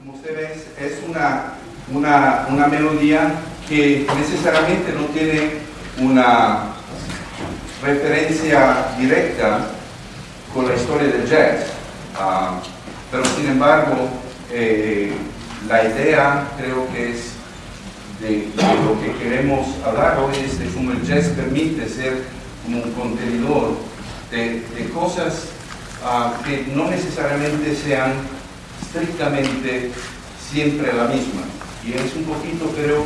Como usted ve, es una, una, una melodía que necesariamente no tiene una referencia directa con la historia del jazz. Ah, pero sin embargo, eh, la idea creo que es de, lo que queremos hablar hoy es de cómo el jazz permite ser como un contenedor de, cosas ah, que no necesariamente sean estrictamente siempre la misma. Y es un poquito, creo,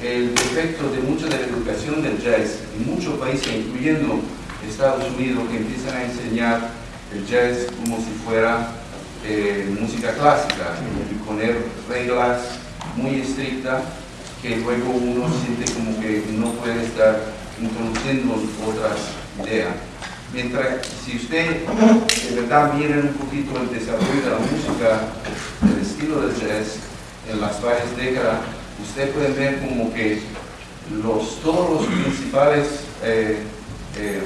el efecto de mucha de la educación del jazz en muchos países, incluyendo Estados Unidos, que empiezan a enseñar el jazz como si fuera eh, música clásica y poner reglas muy estrictas que luego uno siente como que no puede estar introduciendo otras ideas. Mientras, si usted de verdad mira un poquito el desarrollo de la música, el estilo del jazz en las varias décadas, usted puede ver como que los, todos los principales eh, eh,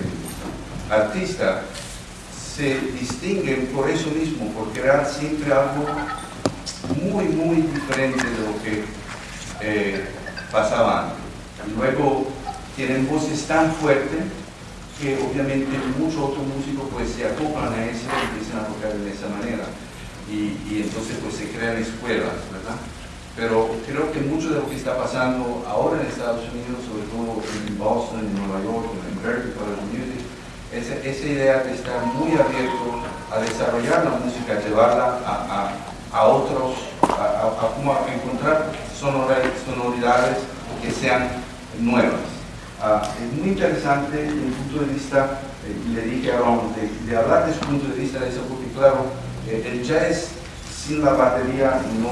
artistas se distinguen por eso mismo, por crear siempre algo muy, muy diferente de lo que eh, pasaba antes. Luego tienen voces tan fuertes que obviamente muchos otros músicos pues se acoplan a eso y empiezan a tocar de esa manera. Y, entonces pues se crean escuelas, ¿verdad? Pero creo que mucho de lo que está pasando ahora en Estados Unidos, sobre todo en Boston, en Nueva York, en Berkeley College Music, esa, esa idea de estar muy abierto a desarrollar la música, llevarla a, a, a otros, a, a, encontrar sonoridades que sean nuevas. Ah, es muy interesante desde el punto de vista, eh, le dije a Ron, de, hablar de su punto de vista de eso, porque claro, eh, el jazz sin la batería no,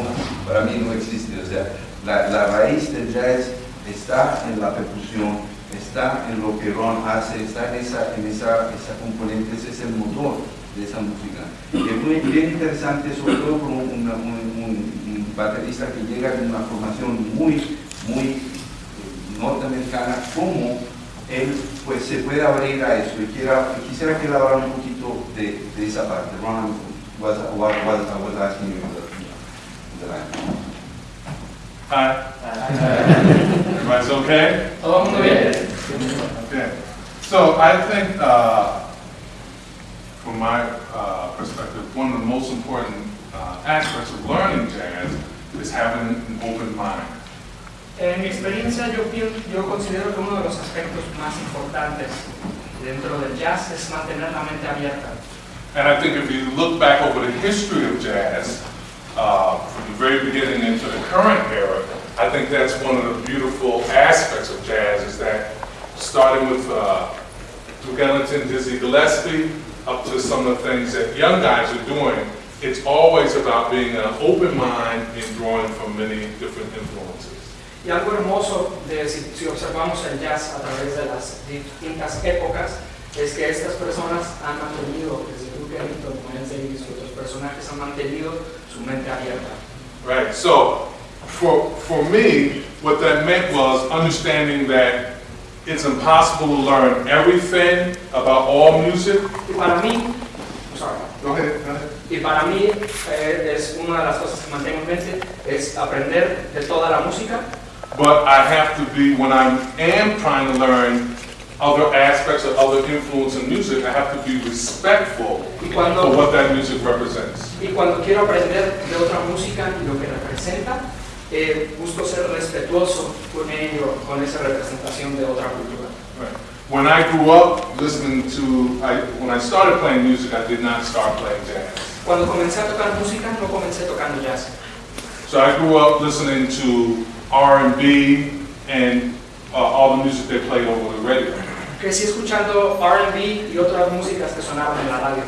para mí no existe, o sea, la, la raíz del jazz está en la percusión, está en lo que Ron hace, está en esa, en esa, esa componente, ese es el motor de esa música. Es muy bien interesante, sobre todo con un, un, baterista que llega de una formación muy, muy norteamericana, cómo él pues, se puede abrir a eso. Y quiera, quisiera que él hablara un poquito de, de esa parte. Ron was, was, was, was asking you the, the Hi. Everybody's okay? Okay. So I think, uh, from my uh, perspective, one of the most important uh, aspects of learning jazz is having an open mind. En mi experiencia, yo, yo considero que uno de los aspectos más importantes dentro del jazz es mantener la mente abierta. And I think if you look back over the history of jazz, uh, from the very beginning into the current era, I think that's one of the beautiful aspects of jazz is that starting with uh, Duke Ellington, Dizzy Gillespie, up to some of the things that young guys are doing, it's always about being an open mind and drawing from many different influences. Y algo hermoso de si, si observamos el jazz a través de las distintas épocas es que estas personas han mantenido, desde Duke Ellington, Miles Davis y otros personajes han mantenido su mente abierta. Right, so for, for me, what that meant was understanding that it's impossible to learn everything about all music. Y para mí, sorry. Go ahead, go ahead. Y para mí eh, es una de las cosas que mantengo en mente es aprender de toda la música. But I have to be when I am trying to learn other aspects of other influence in music, I have to be respectful cuando, for what that music represents. Y cuando quiero aprender de otra música y lo que representa, eh, busco ser respetuoso con ello, con esa representación de otra cultura. Right. When I grew up listening to, I, when I started playing music, I did not start playing jazz. Cuando comencé a tocar música, no comencé tocando jazz. So I grew up listening to R&B and uh, all the music they played over the radio. Crecí escuchando R&B y otras músicas que sonaban en la radio.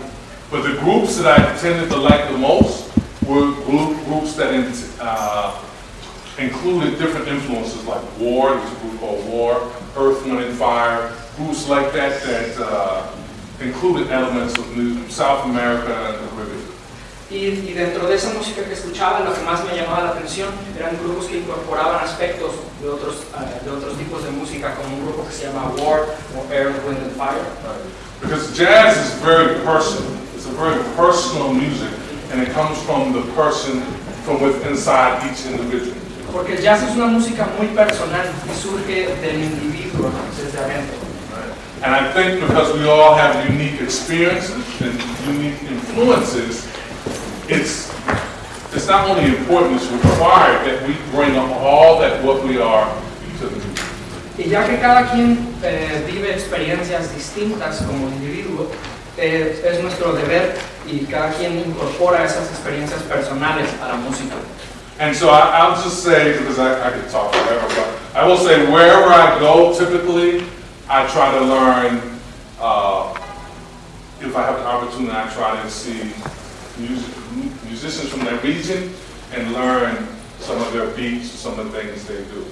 But the groups that I tended to like the most were group, groups that uh, included different influences like War, there's a group called War, Earth, Wind and Fire, groups like that that uh, included elements of South America and the Caribbean. Y, y, dentro de esa música que escuchaba, lo que más me llamaba la atención eran grupos que incorporaban aspectos de otros, uh, de otros tipos de música, como un grupo que se llama War o Earth, Wind and Fire. Right. Because jazz is very personal. It's a very personal music, and it comes from the person from within inside each individual. Porque el jazz es una música muy personal y surge del individuo desde adentro. And I think because we all have unique experiences and unique influences, it's, it's not only important, it's required that we bring all that what we are to the music. Y ya que cada quien eh, vive experiencias distintas como individuo, eh, es nuestro deber y cada quien incorpora esas experiencias personales a la música. And so I, I'll just say, because I, I could talk forever, but I will say wherever I go, typically, I try to learn, uh, if I have the opportunity, I try to see music, musicians from that region and learn some of their beats, some of the things they do.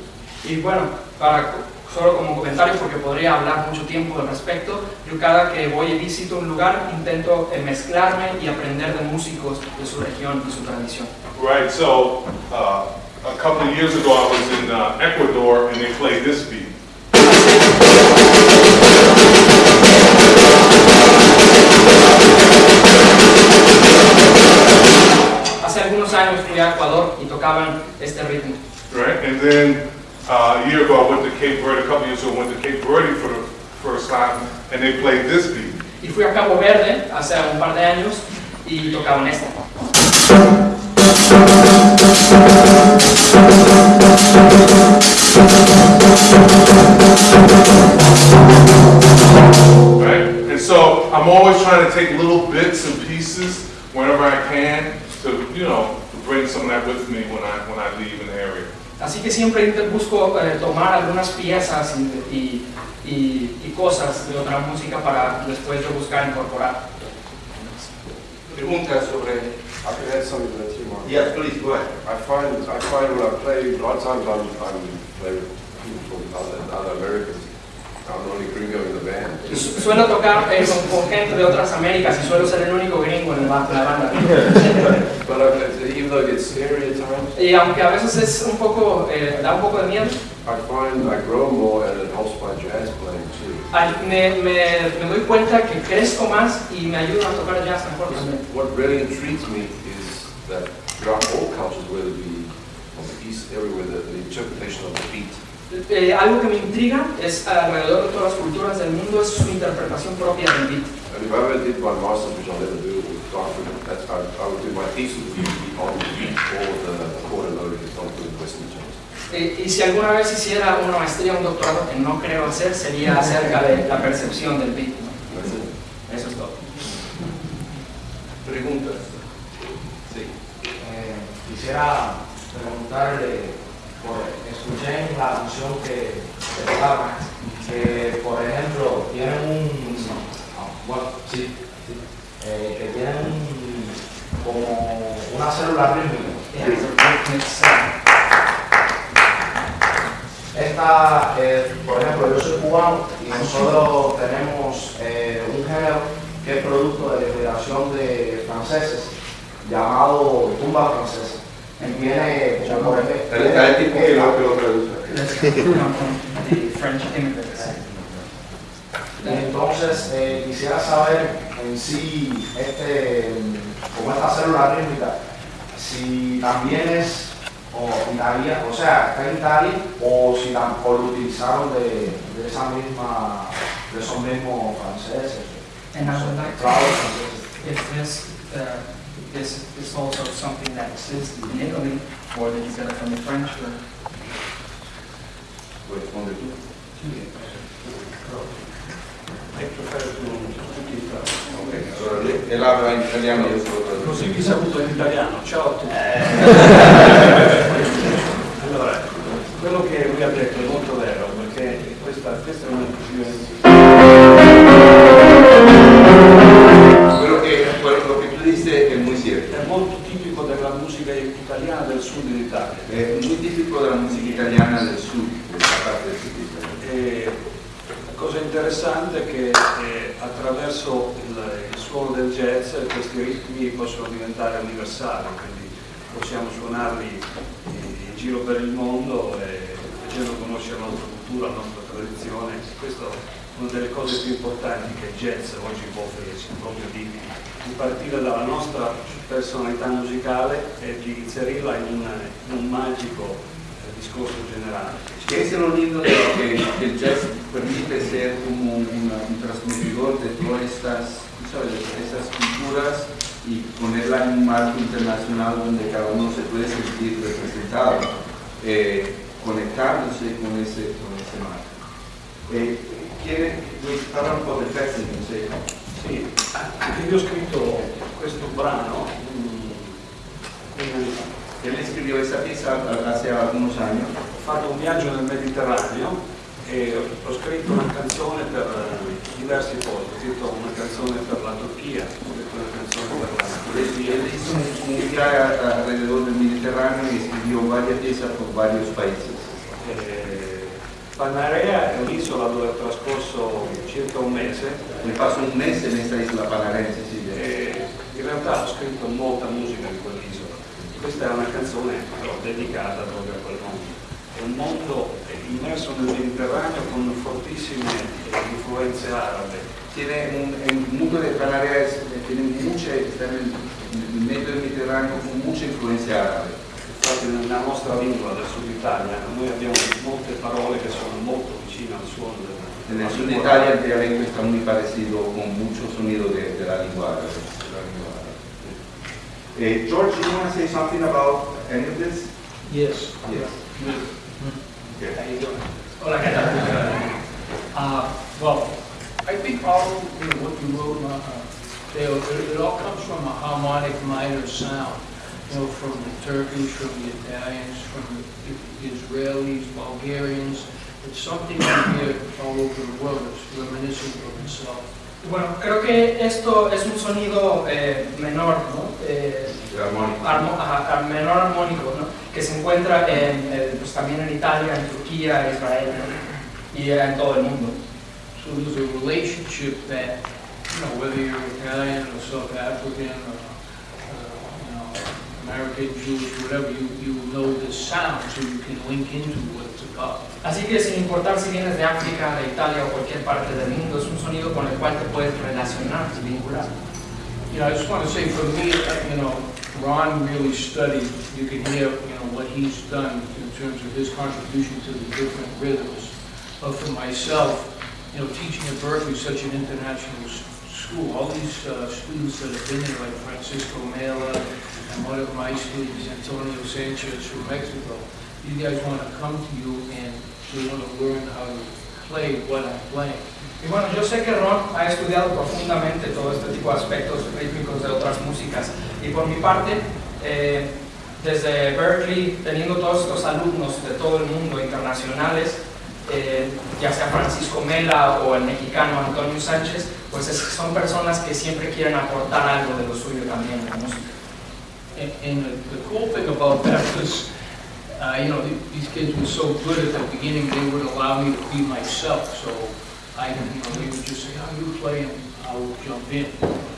Y bueno, para, solo como comentario, porque podría hablar mucho tiempo al respecto, yo cada que voy y visito un lugar intento eh, mezclarme y aprender de músicos de su región y su tradición. Right, so uh, a couple of years ago, I was in uh, Ecuador and they played this beat. And then uh, a year ago, I went to Cape Verde, a couple years ago, I went to Cape Verde for the first time, and they played this beat. Y fui a Cabo Verde hace un par de años y tocaban este. right? And so I'm always trying to take little bits and pieces whenever I can to, you know, to bring some of that with me when I, when I leave an area. Así que siempre busco eh, tomar algunas piezas y, y- y- y cosas de otra música para después yo buscar incorporar. Preguntas sobre... I can add something to that too, Mark. Yes, please, go ahead. I find, I find when I play, a lot of times I'm, I'm playing with people from other, other Americans. I'm the only gringo in the band. Suelo tocar eh, con, con gente de otras Américas y suelo ser el único gringo en la, banda. But I, even though it gets scary at times, Y aunque a veces es un poco, eh, da un poco de miedo, I find I grow more and it helps my jazz playing too. al- me, me- me doy cuenta que crezco más y me ayuda a tocar jazz mejor también. What really intrigues me is that throughout all cultures, on the east, everywhere, the, the interpretation of the beat. Eh, algo que me intriga es alrededor de todas las culturas del mundo es su interpretación propia del beat. And if I ever did my master's, which I'll never do I, I would do my thesis be on or the Western. Eh, y si alguna vez hiciera una maestría o un doctorado, que no creo hacer, sería acerca de la percepción del it. Eso es todo. Preguntas. Sí. Eh, quisiera preguntarle, por, escuché en la canción que, tocaban, que por ejemplo tienen un, bueno, sí, eh, que tienen un- como una célula rítmica. Esta, eh, por ejemplo, yo soy cubano y nosotros tenemos eh, un género que es producto de la migración de franceses llamado tumba francesa. Y viene, por ejemplo, El, el tipo que lo, French. Y entonces eh, quisiera saber en sí, este, como esta célula rítmica, si también es o Italia, o sea, está en Italia, o si tam- o lo utilizaron de, de esa misma, de esos mismos franceses. And I would like to if this, uh, this is also something that exists in Italy, or that you got it from the French, or Responde tú. Ok, allora él habla in italiano io solo. Così vi saluto in italiano, ciao a tutti. Allora, può offrirci, proprio di, di partire dalla nostra personalità musicale e di inserirla in un, in un magico eh, discorso generale. Que es lo lindo de que, que el jazz permite ser como un, un transmitidor de todas estas, ¿sabes? de culturas y ponerla en un marco internacional donde cada uno se puede sentir representado, eh, conectándose con ese, con ese marco. Eh, ¿Quiere un po' del pezzo? Sì. Sì, io ho scritto questo brano mm, anni fa. Él escribió esta pieza hace algunos años. Ho fatto un viaggio nel Mediterraneo e ho scritto una canzone per eh, diversi posti. Ho scritto una canzone per la Turchia, ho scritto una canzone per la Y él hizo un, un viaje alrededor del Mediterráneo y escribió varias piezas por varios países. Eh, Panarea è un'isola dove ho trascorso circa un mese Me paso un mes en esta isla panarense, Sicilia. e in realtà ho scritto molta musica di quell'isola. Questa è una canzone dedicata proprio a quel mondo. È un mondo immerso nel Mediterraneo con fortissime influenze arabe. Tiene un, el mundo de Canarias eh, tiene mucha, está en el, en el medio del Mediterráneo con mucha influencia árabe. Infatti nella nostra lingua del sud Italia noi abbiamo molte parole che sono molto vicine al suono del En el sur de Italia el dialecto está muy parecido con mucho sonido de, de la lengua árabe. Eh, George, you want to say something about any of this? Yes. Yes. How Okay. you doing? Hola, ¿qué tal? Uh, well, I think all, you know, what you wrote, uh, it, it all comes from a harmonic minor sound. You know, from the Turkish, from the Italians, from the Israelis, Bulgarians. It's something you hear all over the world. It's reminiscent of itself. Bueno, creo que esto es un sonido eh, menor, ¿no? Eh, The harmonic. armo- ajá, ar- menor armónico, ¿no? Que se encuentra en, eh, pues, también en Italia, en Turquía, Israel ¿no? y en todo el mundo. So there's a relationship that, you know, whether you're Italian or South African or, uh, you know, American, Jewish, whatever, you, you know the sound, so you can link into what it's about. Así que sin importar si vienes de África, de Italia o cualquier parte del mundo, es un sonido con el cual te puedes relacionar y vincular. You know, I just want to say for me, uh, you know, Ron really studied, you can hear, you know, what he's done in terms of his contribution to the different rhythms. But for myself, you know, teaching at Berkeley, such an international s- school, all these uh, students that have been there, like Francisco Mela, and one of my students, Antonio Sanchez from Mexico, you guys want to come to you and they want to learn how to play what I'm playing. Y bueno, yo sé que Ron ha estudiado profundamente todo este tipo de aspectos rítmicos de otras músicas. Y por mi parte, eh, desde Berkeley, teniendo todos estos alumnos de todo el mundo, internacionales, eh, ya sea Francisco Mela o el mexicano Antonio Sánchez, pues es- son personas que siempre quieren aportar algo de lo suyo también la música. And, and the, the cool thing about that was, uh, you know, th- these kids were so good at the beginning, they would allow me to be myself. So I, you know, they would just say, "How you play?" and I would jump in.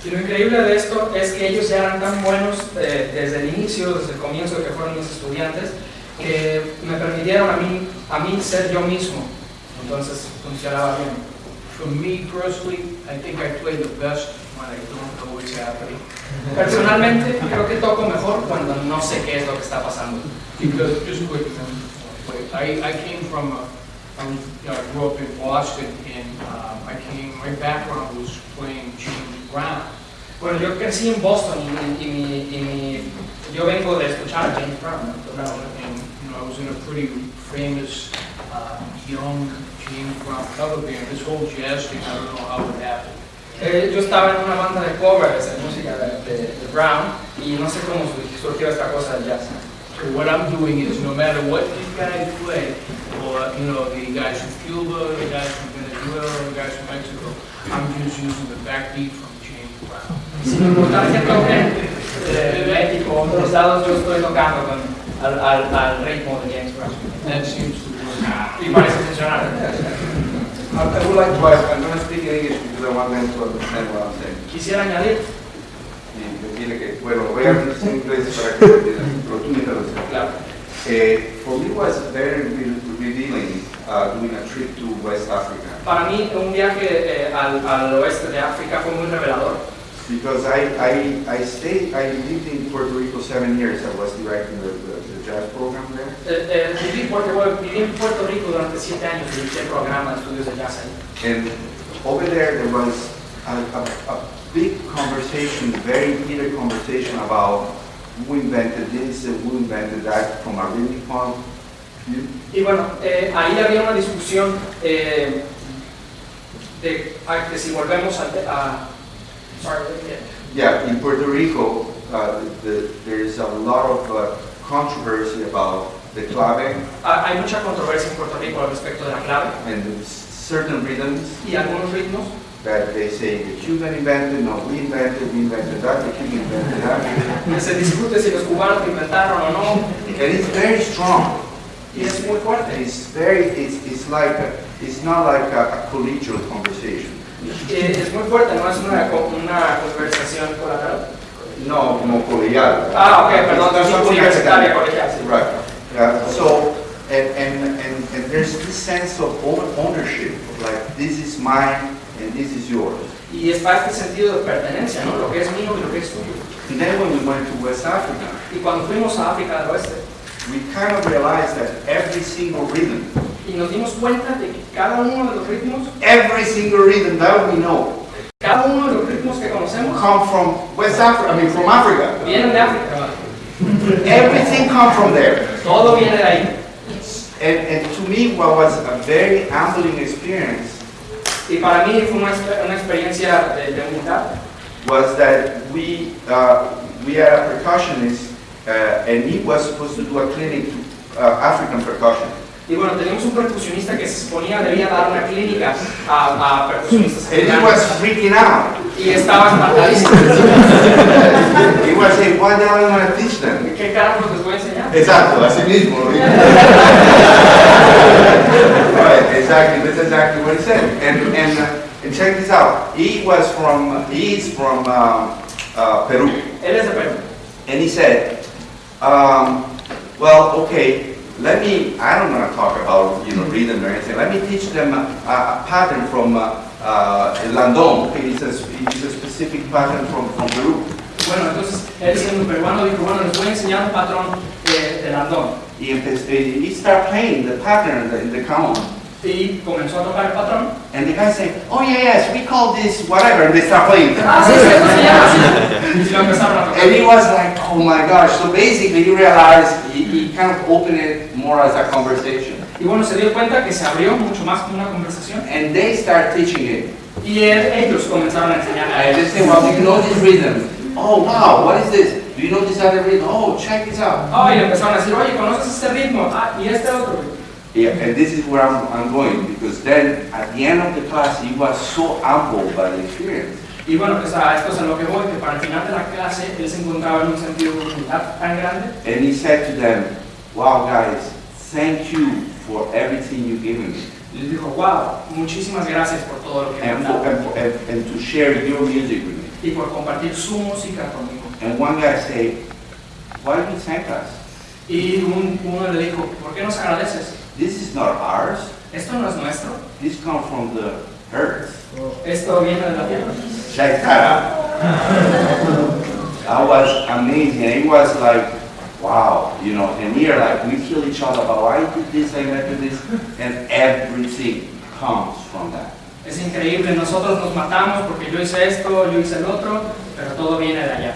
Y lo increíble de esto es que ellos ya eran tan buenos eh, desde el inicio, desde el comienzo que fueron mis estudiantes, que me permitieron a mí, a mí ser yo mismo. Entonces funcionaba bien. For me personally, I think I play the best when I don't know what's happening. Personalmente creo que toco mejor cuando no sé qué es lo que está pasando. Because just quick, wait, I, I came from, a, I grew up in Boston, and um, I came, my background was playing James Brown. Bueno, yo crecí en Boston y, yo vengo de escuchar a James Brown. ¿no? Entonces, And, you know, I was in a pretty famous, uh, young James Brown cover band. This whole jazz thing, I don't know how it happened. eh, yo estaba en una banda de covers de música de, de- de Brown y no sé cómo sur- surgió esta cosa del jazz. So what I'm doing is, no matter what these guys play, or, you know, the guys from Cuba, the guys from Venezuela, the guys from Mexico, I'm just using the backbeat from James Brown. Sin importar que toquen de México o otros lados, yo estoy tocando con, al, al, al ritmo de James Brown. That seems to work. Y parece funcionar. I I would like to ask, I'm going to speak in English because I want them to understand what I'm saying. Quisiera añadir, Y me tiene que, bueno, voy a hablar en inglés para que entiendan, pero tú me traduces. claro, Eh, for me was very re- revealing uh, doing a trip to West Africa. Para mí, un viaje eh, al, al oeste de África fue muy revelador. because I, I, I stayed, I lived in Puerto Rico seven years. I was directing the, the, jazz program there. Eh, eh, viví, porque, viví en Puerto Rico durante siete años y el programa de estudios de jazz ahí. And over there, there was a, a, a big conversation, very heated conversation about who invented this and who invented that from a point of view. Y bueno, eh, ahí había una discusión eh, de, ah, de si volvemos a... a sorry, eh, Yeah, in Puerto Rico, uh, the, there is a lot of uh, controversy about the clave ah, hay mucha controversia en Puerto Rico al respecto de la clave and the certain rhythms y algunos ritmos that they say the Cuban invented, no, we invented, we invented that, the Cuban invented that. se discute si los cubanos inventaron o no And it's very strong. y es muy fuerte. It's very, it's, it's like, a- it's not like a, a collegial conversation. Eh, es muy fuerte, no es una, una conversación colateral. No, como colegial. Ah, ok, perdón, sí, not universitaria, colegial, sí. Right. Yeah, so, and, and, and, and there's this sense of own- ownership, like this is mine and this is yours. Y está este sentido de pertenencia, ¿no? Lo que es mío y lo que es tuyo. And then when we went to West Africa, Y cuando fuimos a África del Oeste we kind of realized that every single rhythm, y nos dimos cuenta de que cada uno de los ritmos, every single rhythm that we know, cada uno de los ritmos que conocemos, come from West Africa, I mean from Africa. vienen de África. Everything comes from there. Todo viene de ahí. And, and to me, what was a very humbling experience Y para mí fue una, exper- una experiencia de, de humildad. was that we, uh, we had a percussionist, uh, and he was supposed to do a clinic to uh, African percussion. Y bueno, teníamos un percusionista que se suponía debía dar una clínica a, a percusionistas And he africanos. was freaking out. Y estaba espantadísimo. He was saying, hell am I going to teach them? ¿Qué carajos les voy a enseñar? Exacto, así mismo. Right, exactly, that's exactly what he said. And, and, uh, and check this out, he was from, he is from um, uh, Peru. Él es de Perú. And he said, um, well, okay, let me, I don't want to talk about, you know, rhythm or anything. Let me teach them a, a pattern from uh, uh, Landon. It's a, it's a specific pattern from, from Peru. Bueno, entonces él siendo peruano dijo, bueno, les voy a enseñar un patrón de, de Landón. He, empe- he started playing the pattern in the, the cajon. Y comenzó a tocar el patrón. And the guy said, oh yeah, yes, we call this whatever, and they start playing. Ah, sí, sí, esto se llama así. Y lo empezaron a tocar. And he was like, oh my gosh. So basically he realized, he, he kind of opened it more as a conversation. Y bueno, se dio cuenta que se abrió mucho más como una conversación. And they start teaching it. Y él- ellos comenzaron a enseñarle And they say, well, do you know this rhythm? Oh wow, what is this? Do you know this other rhythm? Oh, check this out. Oh, y empezaron a decir, oye, ¿conoces este ritmo? Ah, y este otro. Yeah, and this is where I'm, I'm going, because then at the end of the class, he was so humbled by the experience. Y bueno, pues a esto es a lo que voy, que para el final de la clase él se encontraba en un sentido de humildad tan grande And he said to them, wow guys, thank you for everything you've given me. y les dijo, wow, muchísimas gracias por todo lo que me han And, dado and, and, and to share your music with me. y por compartir su música conmigo. And one guy said, why do you thank us? Y un- uno le dijo, ¿por qué nos agradeces? This is not ours. Esto no es nuestro, This comes from the earth. esto viene de la tierra. Check that out. That was amazing. It was like, wow, you know, and here like we kill each other about I did this, I did this, and everything comes from that. Es increíble, nosotros nos matamos porque yo hice esto, yo hice el otro, pero todo viene de allá.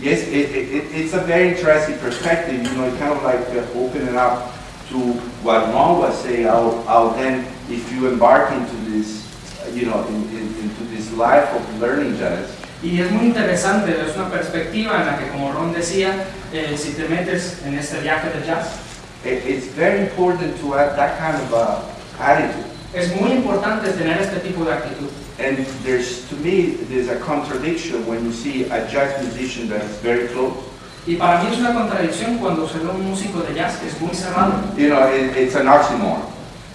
Yes, it, it, it- it's a very interesting perspective, you know, it kind of like uh, opening up to what Ron was saying, how, how then if you embark into this, you know, in, in, into this life of learning jazz, Y es muy interesante, es una perspectiva en la que, como Ron decía, eh, si te metes en este viaje de jazz, it, it's very important to have that kind of uh, attitude. es muy importante tener este tipo de actitud. And there's, to me, there's a contradiction when you see a jazz musician that is very close. Y para mí es una contradicción cuando se ve un músico de jazz que es muy cerrado. You know, it, it's an oxymoron.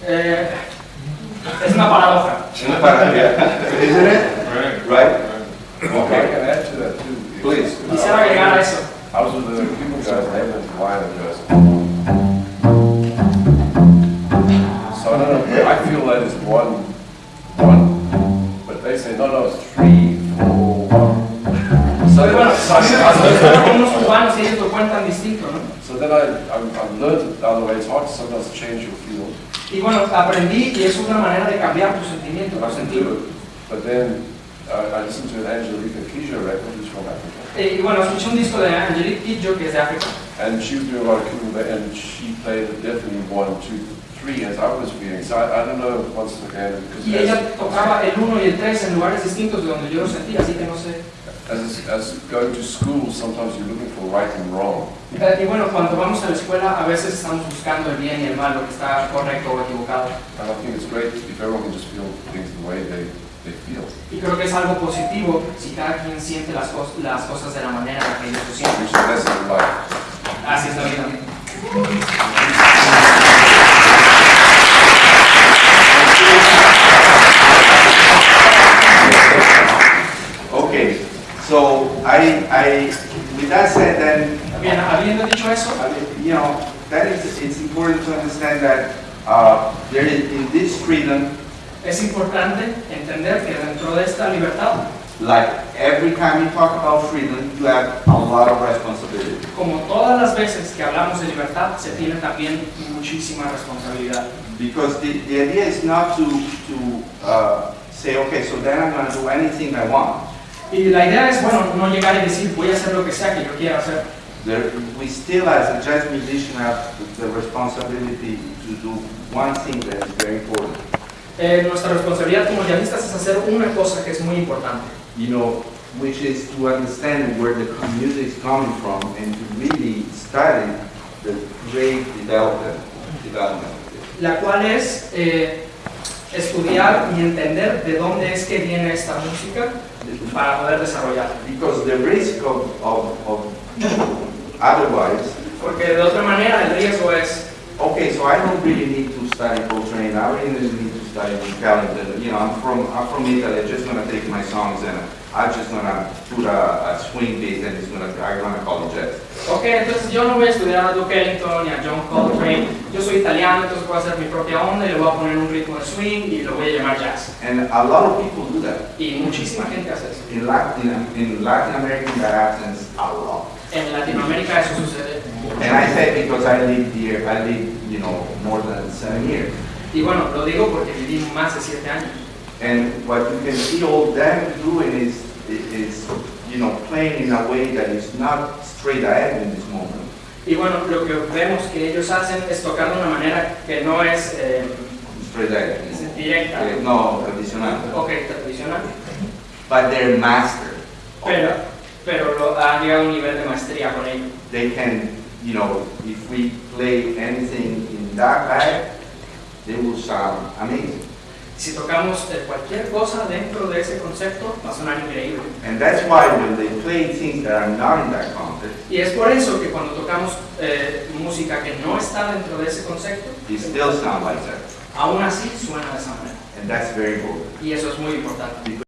Eh, es una paradoja. Isn't it? Change your field. Y bueno, aprendí y es una manera de cambiar sentidos. do it. But then uh, I listened to an Angelica Kijö record, who's from Africa. Eh, Y bueno, escuché un disco de Angelique Kidjo que es de África. And she was doing a lot of cool, and she played definitely one, two, three, as I was feeling. So I, I don't know once again, because Y ella tocaba el 1 y el 3 en lugares distintos de donde yo lo sentía, así que no sé. As, as going to school, sometimes you're looking for right and wrong. Y bueno, cuando vamos a la escuela a veces estamos buscando el bien y el mal, lo que está correcto o equivocado. And I think it's great if everyone can just feel things the way they, they feel. Y creo que es algo positivo si cada quien siente las, cos- las cosas de la manera en que ellos lo sienten. Así es la vida. I, I, with that said, then, Bien, habiendo dicho eso, you know, that is, it's important to understand that, uh, there is, in this freedom, es importante entender que dentro de esta libertad, like every time you talk about freedom, you have a lot of responsibility. como todas las veces que hablamos de libertad, se tiene también muchísima responsabilidad. Because the, the idea is not to, to, uh, say, okay, so then I'm gonna do anything I want. Y la idea es, bueno, no llegar y decir, voy a hacer lo que sea que yo quiera hacer. There, we still, as a jazz musician, have the responsibility to do one thing that is very important. Eh, nuestra responsabilidad como jazzistas es hacer una cosa que es muy importante. you know, which is to understand where the music is coming from and to really study the great development, development. la cual es eh, estudiar y entender de dónde es que viene esta música para poder desarrollarla. Because the risk of, of, of otherwise, Porque de otra manera el riesgo es, okay, so I don't really need to study Coltrane, I really need to study Ellington. You know, I'm from, I'm from Italy, I'm just gonna take my songs and I'm just gonna put a, a swing bass and it's gonna, I'm gonna call it jazz. ok, entonces yo no voy a estudiar a Duke Ellington ni a John Coltrane, yo soy italiano, entonces voy a hacer mi propia onda y le voy a poner un ritmo de swing y lo voy a llamar jazz. And a lot of people do that. Y muchísima gente hace eso. In Latin, in Latin that happens a lot. En Latinoamérica eso sucede. And I say because I lived here, I lived, you know, more than seven years. Y bueno, lo digo porque viví más de siete años. And what you can see all them doing is, is, you know, playing in a way that is not straight ahead in this moment. Y bueno, lo que vemos que ellos hacen es tocar de una manera que no es eh, Straight ahead. es directa, Eh, No, tradicional. ok, tradicional, But they're master. pero, pero lo, han llegado a un nivel de maestría con ello. They can, you know, if we play anything in that bag, they will sound amazing. Si tocamos eh, cualquier cosa dentro de ese concepto, va a sonar increíble. And that's why when they play things that are not in that context, Y es por eso que cuando tocamos eh, música que no está dentro de ese concepto, they still sound like that. aún así suena de esa manera. And that's very important. Y eso es muy importante.